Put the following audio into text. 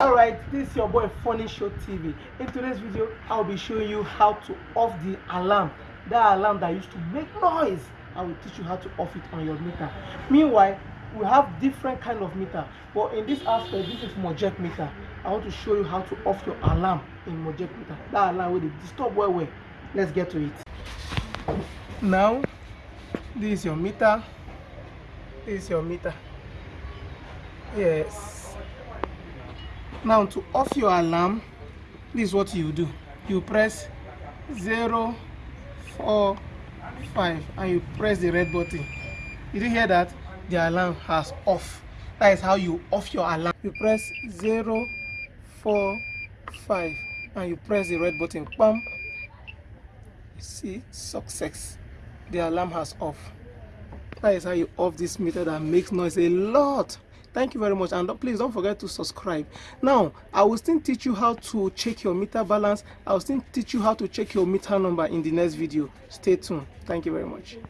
Alright, this is your boy Funny Show TV. In today's video, I'll be showing you how to off the alarm. That alarm that used to make noise. I will teach you how to off it on your meter. Meanwhile, we have different kind of meter. But in this aspect, this is Mojek meter. I want to show you how to off your alarm in Mojek meter. That alarm will disturb well well. Let's get to it. Now, this is your meter. This is your meter. Yes now to off your alarm this is what you do. You press 0 4 5 and you press the red button. Did you hear that? The alarm has off. That is how you off your alarm. You press 0 4 5 and you press the red button. Bam see success. The alarm has off. That is how you off this meter that makes noise a lot thank you very much. And please don't forget to subscribe. Now i will still teach you how to check your meter balance. I will still teach you how to check your meter number in the next video. Stay tuned. Thank you very much